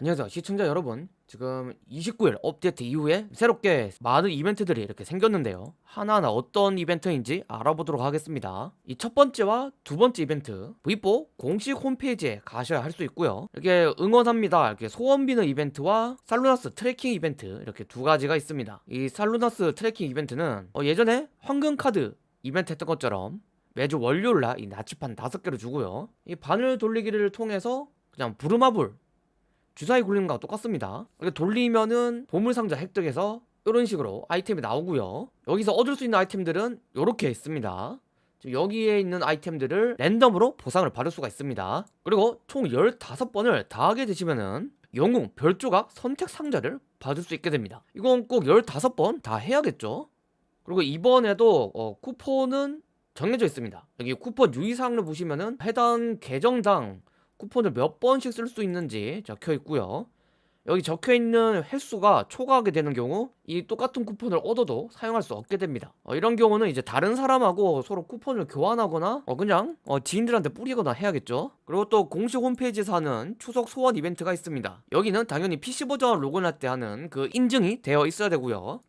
안녕하세요. 시청자 여러분. 지금 29일 업데이트 이후에 새롭게 많은 이벤트들이 이렇게 생겼는데요. 하나하나 어떤 이벤트인지 알아보도록 하겠습니다. 이 첫 번째와 두 번째 이벤트 V4 공식 홈페이지에 가셔야 할 수 있고요. 이렇게 응원합니다. 이렇게 소원 비는 이벤트와 살루나스 트래킹 이벤트 이렇게 두 가지가 있습니다. 이 살루나스 트래킹 이벤트는 어, 예전에 황금카드 이벤트 했던 것처럼 매주 월요일날 이 나침판 5개를 주고요. 이 바늘 돌리기를 통해서 그냥 부루마블 주사위 굴리는 거랑 똑같습니다. 이렇게 돌리면은 보물상자 획득해서 이런 식으로 아이템이 나오고요. 여기서 얻을 수 있는 아이템들은 이렇게 있습니다. 여기에 있는 아이템들을 랜덤으로 보상을 받을 수가 있습니다. 그리고 총 15번을 다 하게 되시면은 영웅 별조각 선택 상자를 받을 수 있게 됩니다. 이건 꼭 15번 다 해야겠죠? 그리고 이번에도 어, 쿠폰은 정해져 있습니다. 여기 쿠폰 유의사항을 보시면은 해당 계정당 쿠폰을 몇 번씩 쓸 수 있는지 적혀 있고요. 여기 적혀 있는 횟수가 초과하게 되는 경우 이 똑같은 쿠폰을 얻어도 사용할 수 없게 됩니다. 어, 이런 경우는 이제 다른 사람하고 서로 쿠폰을 교환하거나 어, 그냥 어, 지인들한테 뿌리거나 해야겠죠. 그리고 또 공식 홈페이지에서 하는 추석 소원 이벤트가 있습니다. 여기는 당연히 PC 버전 로그인할 때 하는 그 인증이 되어 있어야 되고요.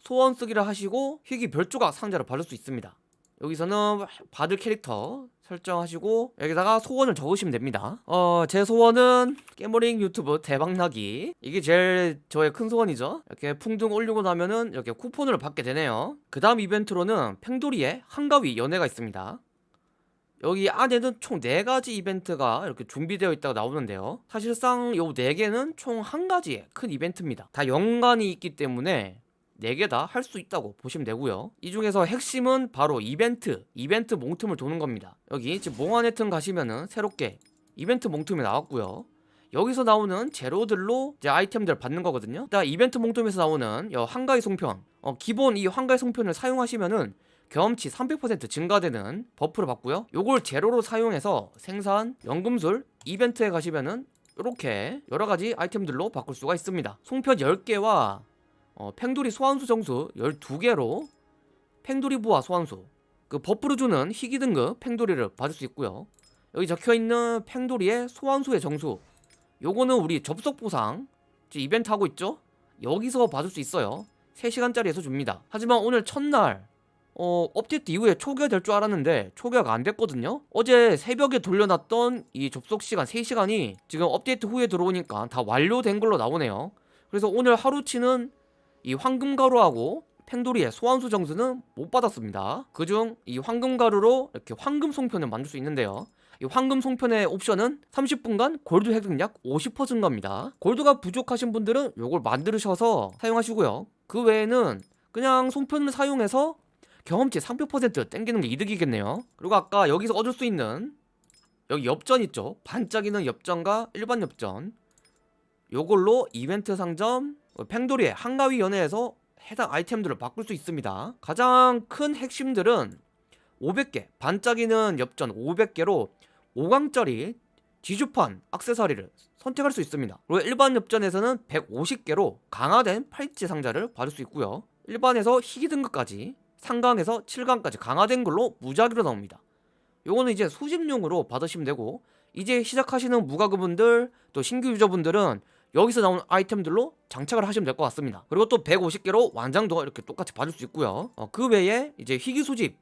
소원 쓰기를 하시고 희귀 별조각 상자를 받을 수 있습니다. 여기서는 받을 캐릭터 설정하시고 여기다가 소원을 적으시면 됩니다. 어 제 소원은 깨모링 유튜브 대박나기. 이게 제일 저의 큰 소원이죠. 이렇게 풍등 올리고 나면은 이렇게 쿠폰을 받게 되네요. 그 다음 이벤트로는 팽돌이의 한가위 연애가 있습니다. 여기 안에는 총 4가지 이벤트가 이렇게 준비되어 있다고 나오는데요. 사실상 요 4개는 총 한 가지의 큰 이벤트입니다. 다 연관이 있기 때문에 4개 다 할 수 있다고 보시면 되고요. 이 중에서 핵심은 바로 이벤트 이벤트 몽틈을 도는 겁니다. 여기 지금 몽환의 틈 가시면은 새롭게 이벤트 몽틈이 나왔고요. 여기서 나오는 재료들로 이제 아이템들 받는 거거든요. 일단 이벤트 몽틈에서 나오는 이 한가위 송편 어, 기본 이 한가위 송편을 사용하시면은 경험치 300% 증가되는 buff를 받고요. 요걸 재료로 사용해서 생산 연금술 이벤트에 가시면은 이렇게 여러가지 아이템들로 바꿀 수가 있습니다. 송편 10개와 어, 팽돌이 소환수 정수 12개로 팽돌이 부하 소환수 그 buff를 주는 희귀 등급 팽돌이를 받을 수 있고요. 여기 적혀있는 팽돌이의 소환수의 정수 요거는 우리 접속 보상 이벤트 하고 있죠? 여기서 받을 수 있어요. 3시간짜리에서 줍니다. 하지만 오늘 첫날 어, 업데이트 이후에 초기화 될 줄 알았는데 초기화가 안 됐거든요. 어제 새벽에 돌려놨던 이 접속시간 3시간이 지금 업데이트 후에 들어오니까 다 완료된 걸로 나오네요. 그래서 오늘 하루치는 이 황금가루하고 팽돌이의 소환수 정수는 못 받았습니다. 그중 이 황금가루로 이렇게 황금 송편을 만들 수 있는데요. 이 황금 송편의 옵션은 30분간 골드 획득량 50% 증가입니다. 골드가 부족하신 분들은 이걸 만드셔서 사용하시고요. 그 외에는 그냥 송편을 사용해서 경험치 300% 땡기는 게 이득이겠네요. 그리고 아까 여기서 얻을 수 있는 여기 엽전 있죠? 반짝이는 엽전과 일반 엽전. 요걸로 이벤트 상점 어, 팽돌이의 한가위 연애에서 해당 아이템들을 바꿀 수 있습니다. 가장 큰 핵심들은 500개 반짝이는 엽전 500개로 5강짜리 지주판 악세사리를 선택할 수 있습니다. 그리고 일반 엽전에서는 150개로 강화된 팔찌 상자를 받을 수 있고요. 일반에서 희귀 등급까지 상강에서 7강까지 강화된 걸로 무작위로 나옵니다. 요거는 이제 수집용으로 받으시면 되고 이제 시작하시는 무가급분들 또 신규 유저분들은 여기서 나오는 아이템들로 장착을 하시면 될 것 같습니다. 그리고 또 150개로 완장도 이렇게 똑같이 받을 수 있고요. 어, 그 외에 이제 희귀 수집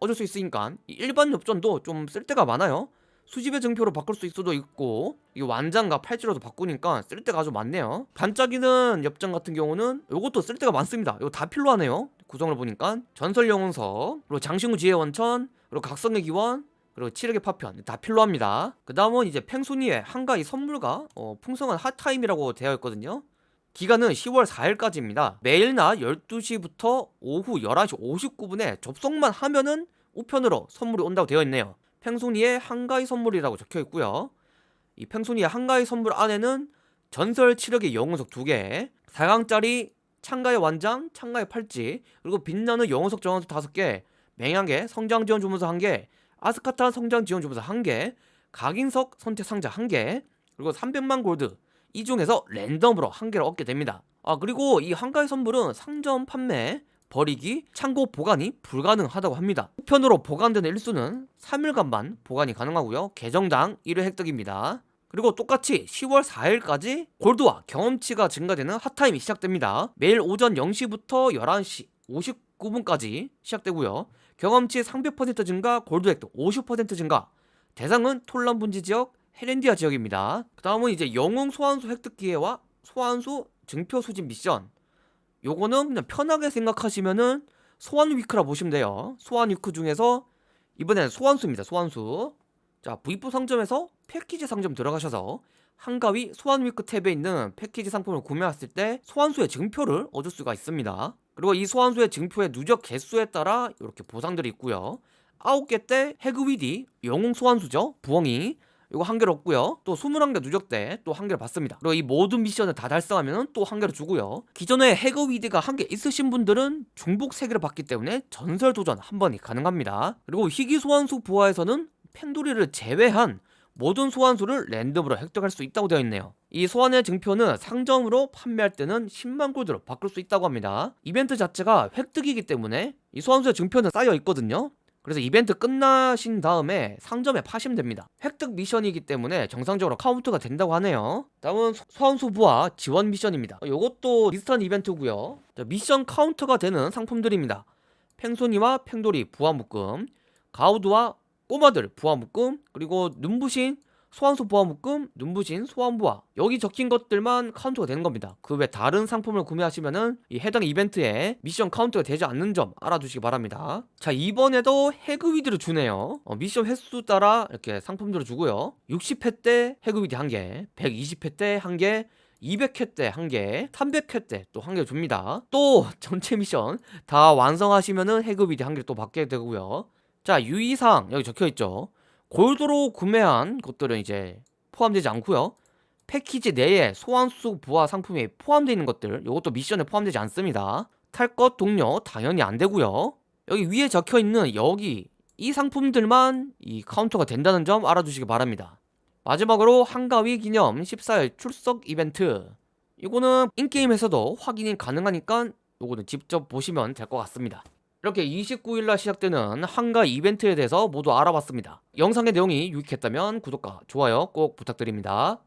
얻을 수 있으니까 일반 엽전도 좀 쓸데가 많아요. 수집의 증표로 바꿀 수 있어도 있고 이 완장과 팔찌로도 바꾸니까 쓸데가 아주 많네요. 반짝이는 엽전 같은 경우는 이것도 쓸데가 많습니다. 이거 다 필요하네요. 구성을 보니까 전설 영웅석 그리고 장신구 지혜 원천 그리고 각성의 기원 그리고 치력의 파편 다 필요합니다. 그 다음은 이제 팽순이의 한가위 선물과 어, 풍성한 핫타임이라고 되어 있거든요. 기간은 10월 4일까지입니다. 매일 낮 12시부터 오후 11시 59분에 접속만 하면은 우편으로 선물이 온다고 되어 있네요. 팽순이의 한가위 선물이라고 적혀 있고요. 이 팽순이의 한가위 선물 안에는 전설 치력의 영웅석 2개 4강짜리 창가의 완장, 창가의 팔찌 그리고 빛나는 영웅석 정원석 5개 맹약의 성장 지원 주문서 1개 아스카타 성장 지원 주문서 1개 각인석 선택 상자 1개 그리고 300만 골드. 이 중에서 랜덤으로 한 개를 얻게 됩니다. 아 그리고 이 한가의 선물은 상점 판매 버리기, 창고 보관이 불가능하다고 합니다. 우편으로 보관되는 일수는 3일간만 보관이 가능하고요. 계정당 1회 획득입니다. 그리고 똑같이 10월 4일까지 골드와 경험치가 증가되는 핫타임이 시작됩니다. 매일 오전 0시부터 11시 59분까지 시작되고요. 경험치 300% 증가, 골드 획득 50% 증가. 대상은 톨란 분지 지역, 헤렌디아 지역입니다. 그 다음은 이제 영웅 소환수 획득 기회와 소환수 증표 수집 미션. 요거는 그냥 편하게 생각하시면은 소환 week라 보시면 돼요. 소환 week 중에서 이번에는 소환수입니다. 소환수. 자, V4 상점에서 패키지 상점 들어가셔서 한가위 소환 week 탭에 있는 패키지 상품을 구매했을 때 소환수의 증표를 얻을 수가 있습니다. 그리고 이 소환수의 증표의 누적 개수에 따라 이렇게 보상들이 있고요. 9개 때 해그위디 영웅 소환수죠. 부엉이 이거 한 개를 얻고요. 또 21개 누적 때 또 한 개를 받습니다. 그리고 이 모든 미션을 다 달성하면 또 한 개를 주고요. 기존에 해그위드가 한 개 있으신 분들은 중복 3개를 받기 때문에 전설 도전 한 번이 가능합니다. 그리고 희귀 소환수 부하에서는 펜도리를 제외한 모든 소환수를 랜덤으로 획득할 수 있다고 되어 있네요. 이 소환의 증표는 상점으로 판매할 때는 10만 골드로 바꿀 수 있다고 합니다. 이벤트 자체가 획득이기 때문에 이 소환수의 증표는 쌓여 있거든요. 그래서 이벤트 끝나신 다음에 상점에 파시면 됩니다. 획득 미션이기 때문에 정상적으로 카운트가 된다고 하네요. 다음은 소- 소환수 부하 지원 미션입니다. 이것도 비슷한 이벤트고요. 자, 미션 카운터가 되는 상품들입니다. 팽손이와 팽돌이 부하 묶음, 가우드와 꼬마들 부하 묶음, 그리고 눈부신 소환수 부하 묶음, 눈부신 소환 부하 여기 적힌 것들만 카운트가 되는 겁니다. 그 외 다른 상품을 구매하시면은 이 해당 이벤트에 미션 카운트가 되지 않는 점 알아두시기 바랍니다. 자 이번에도 해그위드를 주네요. 어, 미션 횟수 따라 이렇게 상품들을 주고요. 60회 때 해그위드 1개, 120회 때 1개, 200회 때 1개, 300회 때 또 1개 줍니다. 또 전체 미션 다 완성하시면은 해그위드 1개 또 받게 되고요. 자 유의사항 여기 적혀있죠. 골드로 구매한 것들은 이제 포함되지 않고요. 패키지 내에 소환수 부하 상품이 포함되어 있는 것들 이것도 미션에 포함되지 않습니다. 탈 것 동료 당연히 안 되고요. 여기 위에 적혀 있는 여기 이 상품들만 이 카운터가 된다는 점 알아두시기 바랍니다. 마지막으로 한가위 기념 14일 출석 이벤트 이거는 인게임에서도 확인이 가능하니까 요거는 직접 보시면 될 것 같습니다. 이렇게 29일날 시작되는 한가 이벤트에 대해서 모두 알아봤습니다. 영상의 내용이 유익했다면 구독과 좋아요 꼭 부탁드립니다.